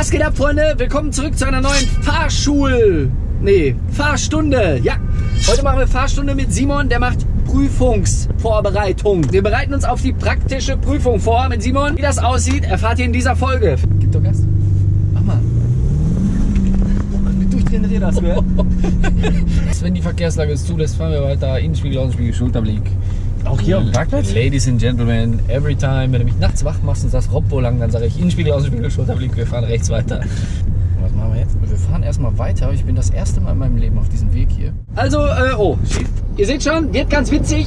Was geht ab, Freunde? Willkommen zurück zu einer neuen Fahrschul... Nee, Fahrstunde. Ja, heute machen wir Fahrstunde mit Simon, der macht Prüfungsvorbereitung. Wir bereiten uns auf die praktische Prüfung vor mit Simon. Wie das aussieht, erfahrt ihr in dieser Folge. Gib doch Gas. Mach mal. Durchdrehende Räder hast du, ja? Wenn die Verkehrslage es zulässt, fahren wir weiter. Innenspiegel, Außenspiegel, Schulterblick. Auch hier auf dem Parkplatz? Ladies and Gentlemen, every time, wenn du mich nachts wach machst und sagst, Rob, wo lang, dann sage ich Innenspiegel, Außenspiegel, Schulterblick, wir fahren rechts weiter. Was machen wir jetzt? Wir fahren erstmal weiter. Ich bin das erste Mal in meinem Leben auf diesem Weg hier. Also, äh, oh, schief. Ihr seht schon, wird ganz witzig.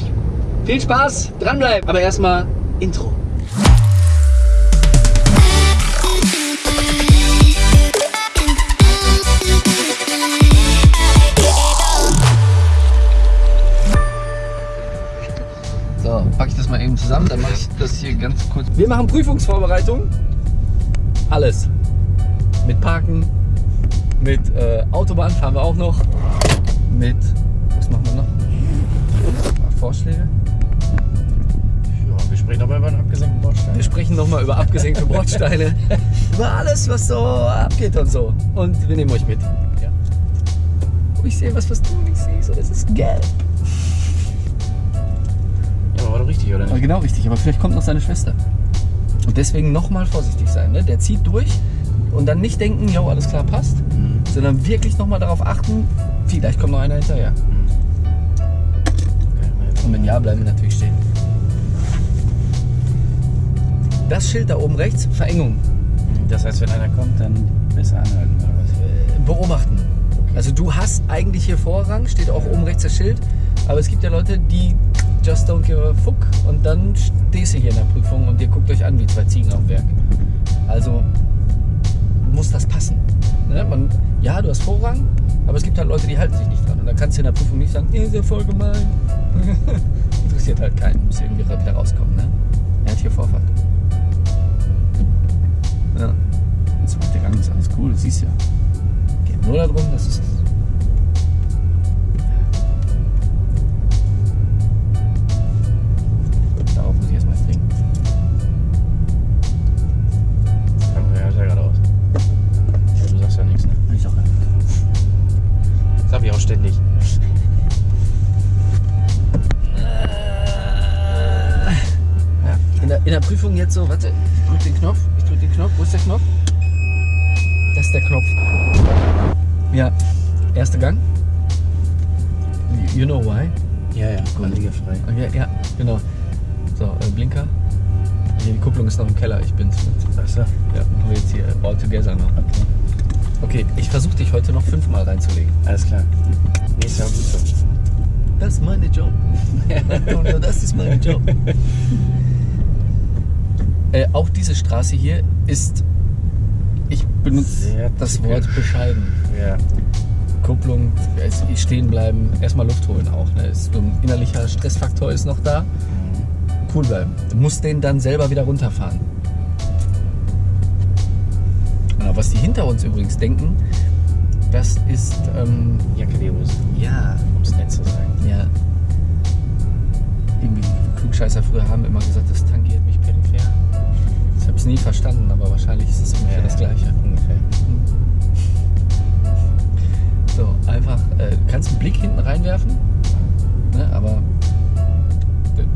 Viel Spaß, dranbleiben. Aber erstmal Intro. Zusammen, dann mache ich das hier ganz kurz. Wir machen Prüfungsvorbereitung. Alles. Mit Parken, mit äh, Autobahn fahren wir auch noch, mit, was machen wir noch? Vorschläge? Ja, wir sprechen aber über einen abgesenkten Bordstein. Wir sprechen nochmal über abgesenkte Bordsteine, über alles, was so abgeht und so. Und wir nehmen euch mit. Ja. Oh, ich sehe was, was du nicht siehst und es ist gelb. Doch richtig, oder nicht? genau richtig, aber vielleicht kommt noch seine Schwester. Und deswegen nochmal vorsichtig sein. Ne? Der zieht durch und dann nicht denken, jo, alles klar, passt, Mhm. sondern wirklich nochmal darauf achten, vielleicht kommt noch einer hinterher. Und wenn ja, bleiben wir natürlich stehen. Das Schild da oben rechts, Verengung, Das heißt, wenn einer kommt, dann besser anhalten, oder was? äh, beobachten. Also du hast eigentlich hier Vorrang, steht auch oben rechts das Schild, aber es gibt ja Leute, die just don't give a fuck und dann stehst du hier in der Prüfung und ihr guckt euch an wie zwei Ziegen auf Werk. Also muss das passen. Ne? Man, ja, du hast Vorrang, aber es gibt halt Leute, die halten sich nicht dran. Und dann kannst du in der Prüfung nicht sagen, ihr ja voll gemein. Interessiert halt keinen, muss irgendwie wieder rauskommen. Ne? Er hat hier Vorfahrt. Ja. Das macht der Gang, ist alles cool, das siehst du ja. Geht nur darum, dass es. In der, Prüfung jetzt so, warte, ich drück den Knopf, ich drück den Knopf, wo ist der Knopf? Das ist der Knopf. Ja, erster Gang. You- know why? Ja, ja, frei. Okay, ja, genau. So, äh, Blinker. Hier, die Kupplung ist noch im Keller, ich bin's mit. Achso, Ja, machen wir jetzt hier all together noch. okay. Okay, ich versuche dich heute noch fünfmal reinzulegen. Alles klar. Ist ja gut so. Das ist meine Job. Das ist mein Job. äh, auch diese Straße hier ist, ich benutze Sehr das. Wort bescheiden. Ja. Kupplung, stehen bleiben, erstmal Luft holen auch. Ne? Ist so ein innerlicher Stressfaktor ist noch da. Cool bleiben. Du musst den dann selber wieder runterfahren. Genau, was die hinter uns übrigens denken, das ist, ähm, Jacke ja, um es nett zu sagen. ja. Irgendwie Klugscheißer früher haben immer gesagt, das tangiert mich. Ich habe es nie verstanden, aber wahrscheinlich ist es ungefähr das Gleiche. Ungefähr. So, einfach, äh, du kannst einen Blick hinten reinwerfen, ne, aber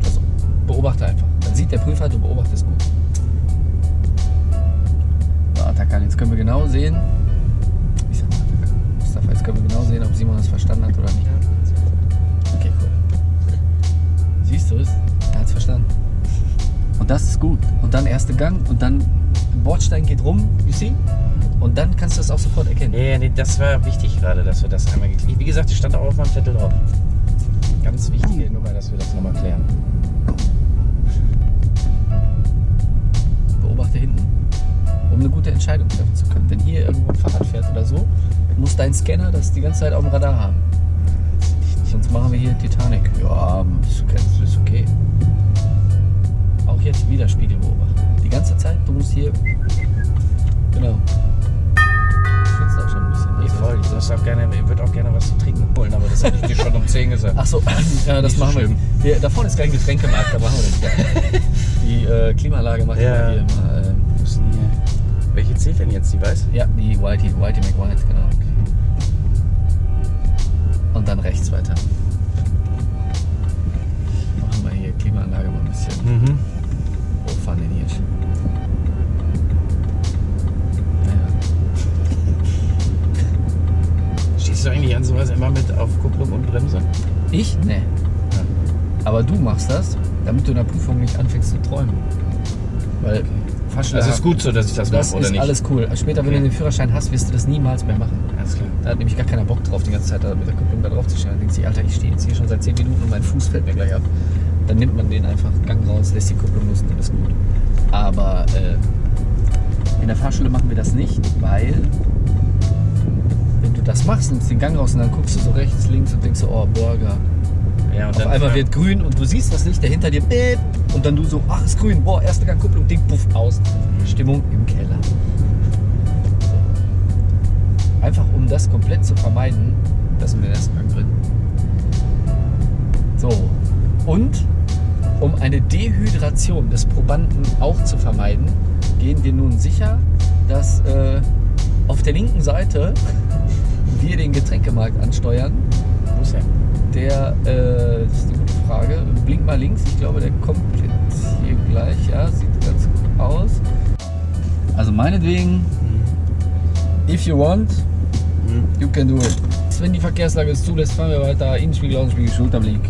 das, beobachte einfach. Dann sieht der Prüfer, du beobachtest gut. So, Atakan, jetzt können wir genau sehen. Ich sag mal Atakan. Mustafa, jetzt können wir genau sehen, ob Simon das verstanden hat oder nicht. Okay, cool. Siehst du es? Er hat es verstanden. Und das ist gut. Und dann erste Gang und dann Bordstein geht rum, you see? Und dann kannst du das auch sofort erkennen. Ja, nee, das war wichtig gerade, dass wir das einmal geklärt Wie gesagt, das stand auch auf meinem Zettel drauf. Ganz wichtige Nummer, dass wir das nochmal klären. beobachte hinten, um eine gute Entscheidung treffen zu können. Wenn hier irgendwo ein Fahrrad fährt oder so, muss dein Scanner das die ganze Zeit auf dem Radar haben. Sonst machen wir hier Titanic. Ja, ist okay. Ist okay. Auch jetzt wieder Spiegel beobachten. Die ganze Zeit, du musst hier. Genau. Schwitzt auch schon ein bisschen. Nee, voll. Ich muss auch gerne, ich würde auch gerne was zu trinken holen, aber das habe ich dir schon um 10 gesagt. Ach so, ja, das Nicht so machen wir. schlimm. Hier, da vorne ist kein Getränkemarkt, da machen wir das. Die äh, Klimaanlage macht Ja. immer hier immer. Äh, Wir. Welche zählt denn jetzt, die weiß? Ja, die Whitey, Whitey McWhite, genau. Und dann rechts weiter. Machen wir hier Klimaanlage mal ein bisschen Mhm. Hochfahren den Hirsch. Naja. Stehst du eigentlich an sowas immer mit auf Kupplung und Bremse? Ich? Nee. Aber du machst das, damit du in der Prüfung nicht anfängst zu träumen. Weil Fahrschule Das ist gut so, dass ich das, Das mache, oder ist nicht? alles cool. Später, wenn Okay. du den Führerschein hast, wirst du das niemals mehr machen. Alles klar. Da hat nämlich gar keiner Bock drauf, die ganze Zeit da mit der Kupplung da drauf zu stehen. Dann denkt sich, Alter, ich stehe jetzt hier schon seit 10 Minuten und mein Fuß fällt mir gleich ab. Dann nimmt man den einfach Gang raus, lässt die Kupplung los und dann ist gut. Aber äh, in der Fahrschule machen wir das nicht, weil wenn du das machst, nimmst den Gang raus und dann guckst du so rechts, links und denkst so, oh, Burger. Ja, und Auf dann einmal wird grün und du siehst das Licht, der hinter dir beep, und dann du so, ach, ist grün, boah, erste Gang Kupplung, Ding, puff, aus. Stimmung im Keller. Einfach um das komplett zu vermeiden, lassen wir den ersten Gang drin. So, und um eine Dehydration des Probanden auch zu vermeiden, gehen wir nun sicher, dass äh, auf der linken Seite wir den Getränkemarkt ansteuern Wo ist er? der, äh, das ist eine gute Frage. Blink mal links. Ich glaube, der kommt jetzt hier gleich. Ja, sieht ganz gut aus. Also meinetwegen, if you want, you can do it. Wenn die Verkehrslage es zulässt, fahren wir weiter. Innenspiegel, Außenspiegel, Schulterblick.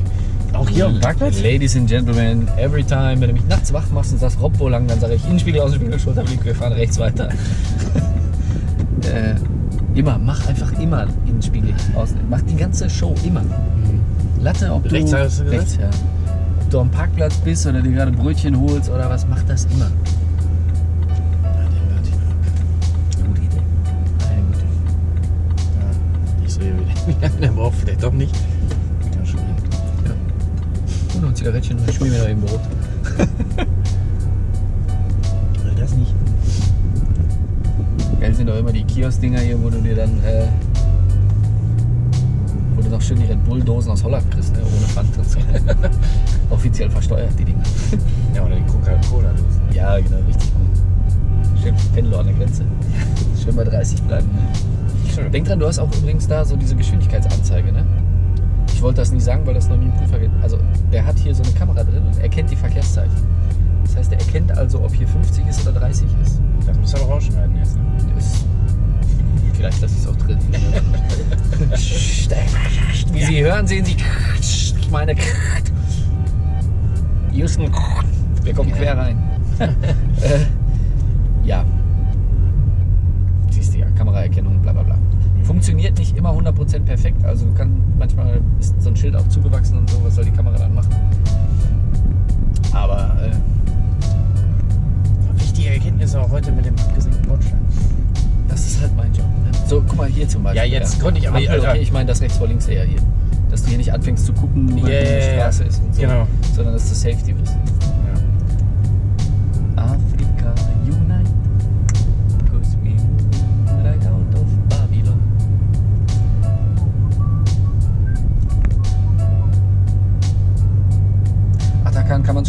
Auch hier auf dem Parkplatz? Ladies and Gentlemen, every time, wenn du mich nachts wach machst und sagst, Rob, wo lang, dann sage ich Innenspiegel, Außenspiegel, Schulterblick, wir fahren rechts weiter. äh, immer, mach einfach immer Innenspiegel, Außen. Mach die ganze Show immer. Latte, ob du Rechts hast du gesagt? rechts, ja. Ob du am Parkplatz bist oder dir gerade Brötchen holst oder was, mach das immer. Gute Idee. Eine gute Idee. Ich so, der braucht, vielleicht doch nicht. Zigarettchen und schmier mir noch im Brot. Das nicht? Geil sind doch immer die Kiosk-Dinger hier, wo du dir dann, äh, wo du noch schön die Red Bull-Dosen aus Holland kriegst, ne? ohne Pfand und so. Offiziell versteuert, die Dinger. Ja, oder die Coca-Cola-Dosen. Ja, genau, richtig gut. Schön Pendler an der Grenze. Schön bei 30 bleiben. Ne? Denk dran, du hast auch übrigens da so diese Geschwindigkeitsanzeige, ne? Ich wollte das nicht sagen, weil das noch nie ein Prüfer geht. Also, der hat hier so eine Kamera drin und erkennt die Verkehrszeichen. Das heißt, er erkennt also, ob hier 50 ist oder 30 ist. Das muss er doch rausschneiden jetzt, ne? ist vielleicht lasse ich es auch drin. Wie Sie hören, sehen Sie meine Houston, wir kommen quer rein. äh, ja. Siehst du ja, Kameraerkennung, bla bla bla. Funktioniert nicht immer 100% perfekt. Also kann, manchmal ist so ein Schild auch zugewachsen und so, was soll die Kamera dann machen? Aber äh, Wichtige Erkenntnis auch heute mit dem abgesenkten Bordstein. Das ist halt mein Job. Ne? So, guck mal hier zum Beispiel. Ja, jetzt konnte ich aber- Ampel, Alter. okay, ich meine das rechts vor links eher hier. Dass du hier nicht anfängst zu gucken, Ja, ja, eine ja. Straße ist und so. Genau. Sondern dass du Safety bist.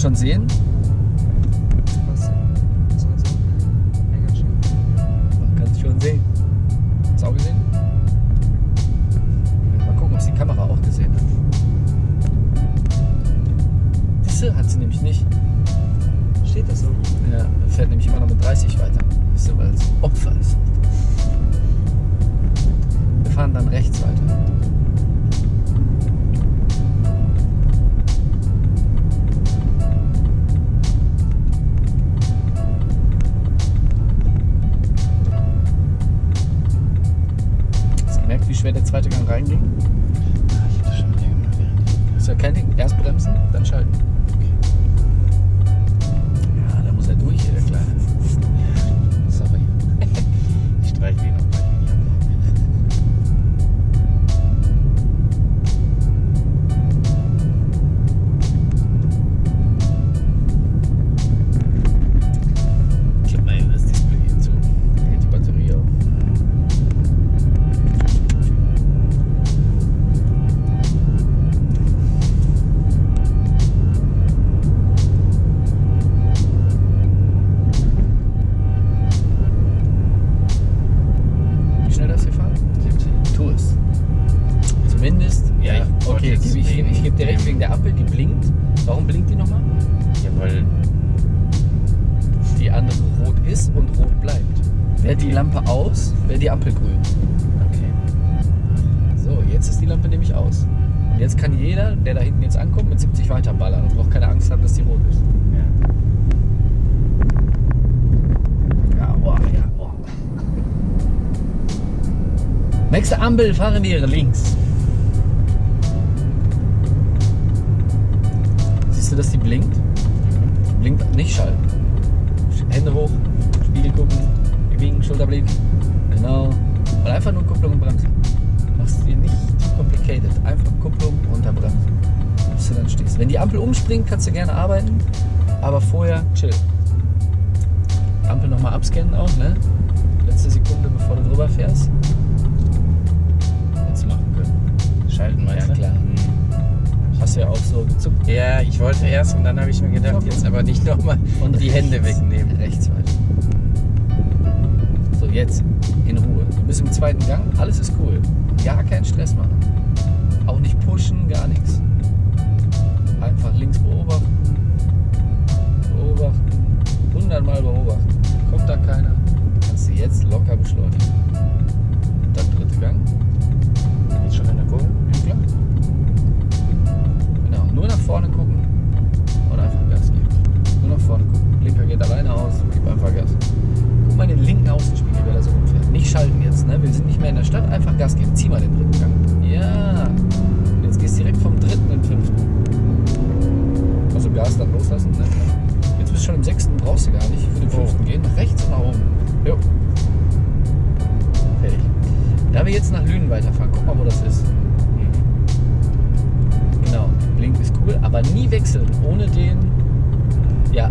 Schon sehen. Ankommt, mit 70 weiterballern und braucht keine Angst haben, dass die rot ist. Ja. Ja, boah, ja, boah. Nächste Ampel fahren wir links. Siehst du, dass die blinkt? Blinkt nicht schalten. Hände hoch, Spiegel gucken, winken, Schulterblick. Genau. Und einfach nur Kupplung und Bremse. Machst dir nicht complicated. Einfach Kupplung unter Bremse. Du dann stehst. Wenn die Ampel umspringt, kannst du gerne arbeiten. Aber vorher chill. Ampel nochmal abscannen auch, ne? Letzte Sekunde, bevor du drüber fährst. Jetzt machen können. Schalten meinst Ja, du? klar. Hast du ja auch so gezuckt. Ja, ich wollte erst und dann habe ich mir gedacht, Okay. jetzt aber nicht nochmal Und die Hände rechts. wegnehmen. Rechts weiter. So, jetzt in Ruhe. Du bist im zweiten Gang, alles ist cool. Gar keinen Stress machen. Auch nicht pushen, gar nichts. Einfach links beobachten. Beobachten. Hundertmal beobachten. Kommt da keiner, kannst du jetzt locker beschleunigen. Dann dritte Gang. Jetzt schon in der Kurve? Ja, klar. Genau, nur nach vorne gucken und einfach Gas geben. Nur nach vorne gucken. Blinker geht alleine aus, gib einfach Gas. Guck mal den linken Außenspiegel, wer da so rumfährt. Nicht schalten jetzt, ne? Wir sind nicht mehr in der Stadt, einfach Gas geben. Zieh mal den dritten Gang. Ja. Dann loslassen, ne? Jetzt bist du schon im sechsten, brauchst du gar nicht. Für den Oh. fünften gehen, nach rechts und nach oben. Jo. Fertig. Da wir jetzt nach Lünen weiterfahren, guck mal, wo das ist. Genau, Blink ist cool, aber nie wechseln ohne den. Ja,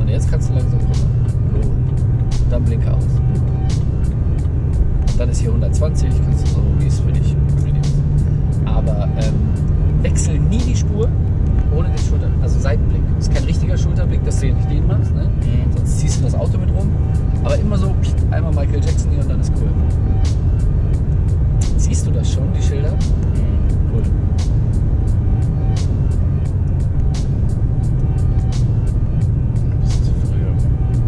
und jetzt kannst du langsam. Cool. Und dann Blinker aus. Und dann ist hier 120, kannst du so, wie es für dich. Aber ähm, wechsel nie die Spur ohne den Schulter, also Seitenblick. Das ist kein richtiger Hier nicht den machst, ne? Mhm. sonst ziehst du das Auto mit rum. Aber immer so, pst, einmal Michael Jackson hier und dann ist cool. Siehst du das schon, die Schilder? Cool. Ein bisschen zu früh.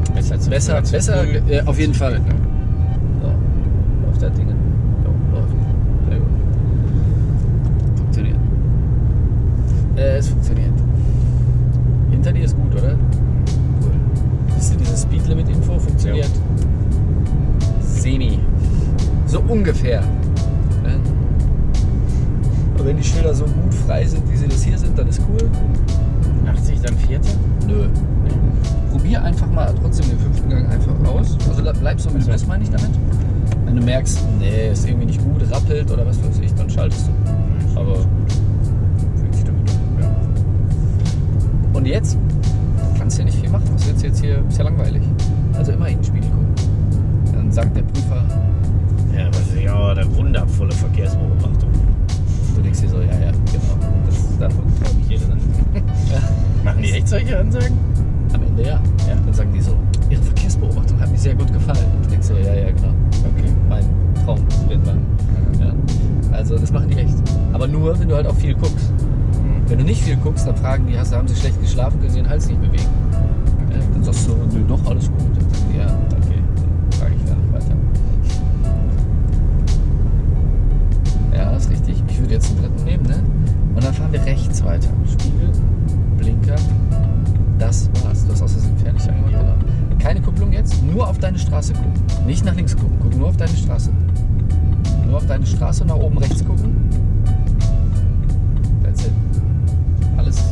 aber Besser zu Besser, früh, als zu besser, äh, auf jeden Fall. Wenn die Schilder so gut frei sind, wie sie das hier sind, dann ist cool. 80 dann vierte? Nö. Probier einfach mal trotzdem den fünften Gang einfach aus. Also le- bleib so wie du bist, meine ich damit. Wenn du merkst, nee, ist irgendwie nicht gut, rappelt oder was weiß ich, dann schaltest du. Aber fühlt sich damit an. Ja. Und jetzt kannst du ja nicht viel machen. Was willst du jetzt hier? Ist ja langweilig. Also immer in den Spiegel gucken. Dann sagt der Prüfer, Ja, aber sie- ja, der wundervolle Verkehrsbeobachtung. Du denkst dir so, ja, ja, genau. Das, davon träume ich jede Nacht. Machen die echt solche Ansagen? Am Ende ja. ja. Dann sagen die so, ihre Verkehrsbeobachtung hat mir sehr gut gefallen. Und du denkst so, ja, ja, genau. Okay. Mein Traum wird man. Ja. Also das machen die echt. Aber nur, wenn du halt auch viel guckst. Wenn du nicht viel guckst, dann fragen die, hast, haben sie schlecht geschlafen, können sie den Hals nicht bewegen. Ja, dann sagst du, nö, doch, alles gut. Dann sagen die, ja, okay, dann frage ich gar nicht weiter. Ja, ist richtig. Ich würde jetzt den dritten nehmen, ne? Und dann fahren wir rechts weiter. Spiegel, Blinker. Das war's. Du hast aus Versehen fertig angemacht. Ja. Genau. Keine Kupplung jetzt, nur auf deine Straße gucken. Nicht nach links gucken, guck nur auf deine Straße. Nur auf deine Straße und nach oben rechts gucken. That's it. Alles.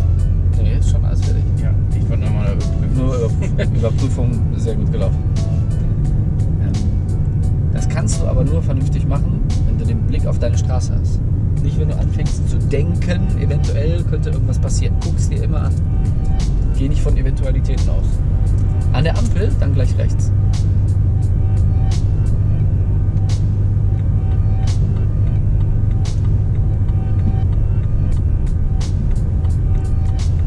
Nee, ist schon alles fertig. Ja, ich wollte nochmal überprüfen. Nur Überprüfung, Überprüfung sehr gut gelaufen. Ähm, Das kannst du aber nur vernünftig machen, wenn du den Blick auf deine Straße hast. Nicht, wenn du anfängst zu denken, eventuell könnte irgendwas passieren. Guck's dir immer an. Geh nicht von Eventualitäten aus. An der Ampel, dann gleich rechts.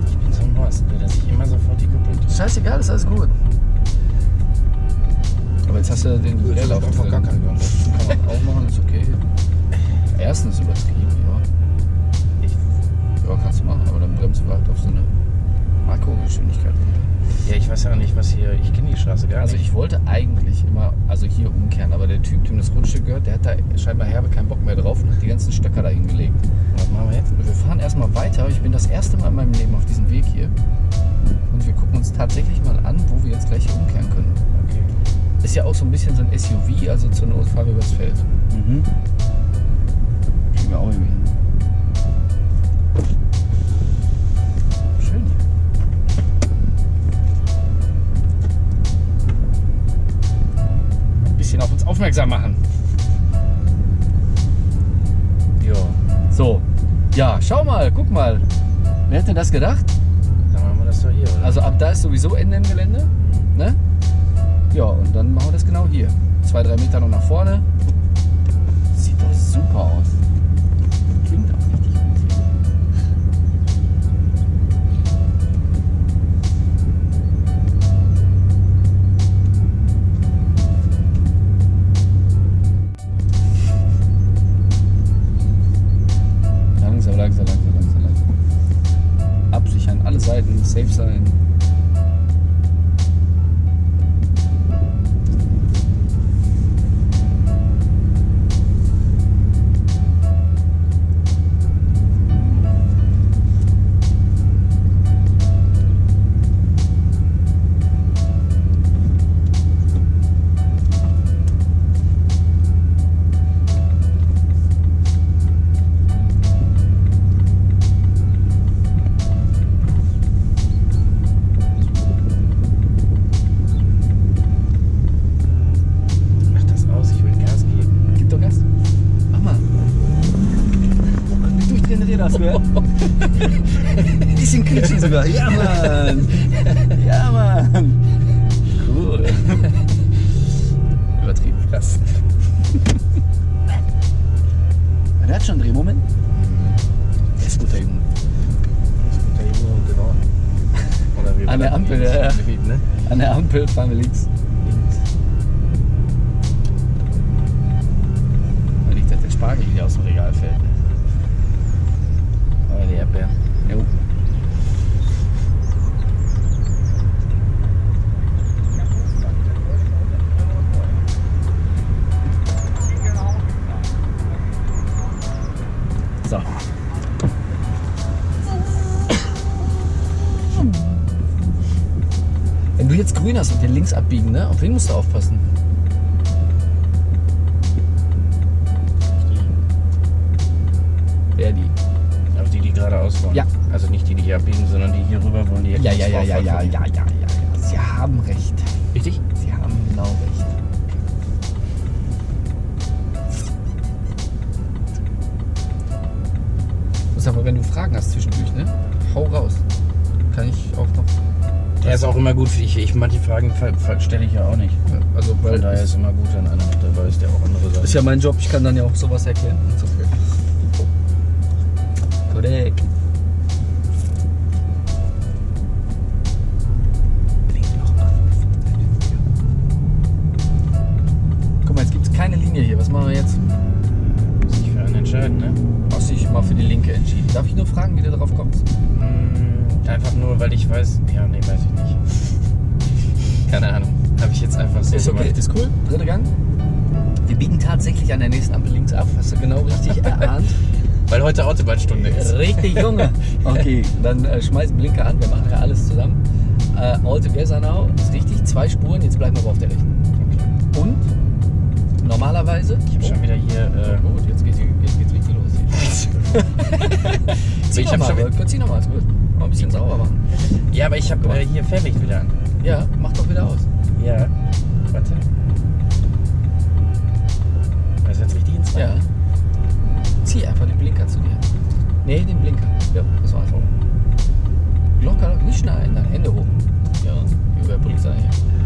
Ich bin so ein Horst, dass ich immer sofort die Kupplung drücke. Scheißegal, ist alles gut. Aber jetzt hast du den Leerlauf einfach gar keinen hier umkehren, aber der Typ, dem das Grundstück gehört, der hat da scheinbar herbe keinen Bock mehr drauf und hat die ganzen Stöcker da hingelegt. Was machen wir jetzt? Wir fahren erstmal weiter. Ich bin das erste Mal in meinem Leben auf diesem Weg hier. Und wir gucken uns tatsächlich mal an, wo wir jetzt gleich hier umkehren können. Okay. Ist ja auch so ein bisschen so ein SUV, also zur Not fahren wir übers Feld. Mhm. Kriegen wir auch irgendwie hin. Aufmerksam machen. Jo. So, ja, schau mal, guck mal. Wer hätte das gedacht? Dann machen wir das doch hier, oder? Also ab da ist sowieso Ende im Gelände. Ne? Ja, und dann machen wir das genau hier. Zwei, drei Meter noch nach vorne. Sieht doch super aus. Langsam, langsam, langsam. Absichern, alle Seiten, safe sein. Durchdrehen das, gell? Bisschen quietschig sogar. Ja, Mann. Ja, Mann. Cool. Übertrieben. Krass. Der hat schon einen Drehmoment. Der ist guter Junge. Das ist guter Junge und genau. Oder An der Ampel, ja, ja. Ne? An der Ampel fahren wir links. Halt der Spargel hier aus dem Regal fällt. Ne? Aber die Erdbeeren. Jo. So. Wenn du jetzt grün hast und den links abbiegen, ne? Auf wen musst du aufpassen? Muss aber, wenn du Fragen hast zwischendurch, ne? Hau raus. Kann ich auch noch. Der ist auch immer gut. Ich, ich manche Fragen stelle ich ja auch nicht. Also, Von weil daher ist immer gut, wenn einer mit dabei ist, der auch andere Sachen. ist ja mein Job, ich kann dann ja auch sowas erklären. Korrekt. Darf ich nur fragen, wie du darauf kommst? Mm, Einfach nur, weil ich weiß. Ja, nee, weiß ich nicht. Keine Ahnung. Habe ich jetzt einfach so Ist okay, gemacht. ist cool. Dritter Gang. Wir biegen tatsächlich an der nächsten Ampel links ab. Hast du genau richtig erahnt. Weil heute Autobahnstunde ist. Richtig, Junge. Okay, dann äh, schmeiß Blinker an. Wir machen ja alles zusammen. Äh, all together now. Ist richtig. Zwei Spuren. Jetzt bleiben wir aber auf der rechten. Okay. Und normalerweise. Ich habe schon wieder hier. Oh, Äh, gut, jetzt geht's, jetzt Zieh Ich nochmal, schon Zieh nochmal, ist gut. Mal ein bisschen sauber machen. ja, aber ich habe äh, hier Fährlicht wieder an. Ja, mach doch wieder aus. Ja. Warte. Das ist jetzt richtig ins Ja. Zieh einfach den Blinker zu dir. Nee, den Blinker. Ja, das war's. Locker, nicht schneiden, dann Hände hoch. Ja, wie bei Polizei. Ich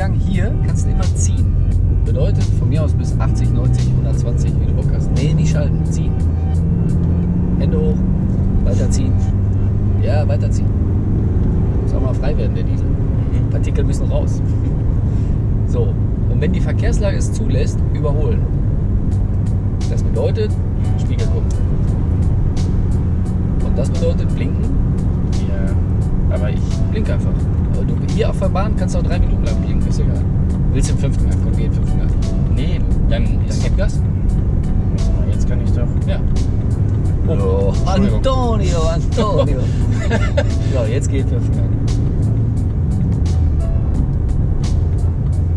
Gang hier kannst du immer ziehen. Bedeutet von mir aus bis 80, 90, 120, wie du Bock hast. Nee, nicht schalten, ziehen. Hände hoch, weiterziehen. Ja, weiterziehen. Muss auch mal frei werden, der Diesel. Partikel müssen raus. So, und wenn die Verkehrslage es zulässt, überholen. Das bedeutet, Spiegel gucken. Und das bedeutet blinken, Bahn kannst du auch drei Minuten lang blinken, ist egal. Willst du im fünften Gang? Komm, geh im fünften Gang. Nee, dann. Dann ist- gib Gas. Mal, Jetzt kann ich doch. Ja. Oh. Antonio, Antonio. so, jetzt geht fünften Gang.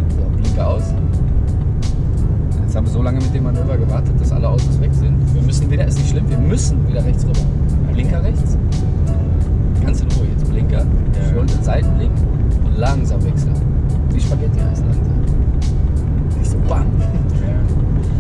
So, Blinker aus. Jetzt haben wir so lange mit dem Manöver gewartet, dass alle Autos weg sind. Wir müssen wieder, ist nicht schlimm, wir müssen wieder rechts rüber. Blinker rechts. Ganz in Ruhe jetzt. Blinker, Ja. Schulter, Seitenblick und langsam wechseln. Wie Spaghetti heißt langsam. Nicht so bam.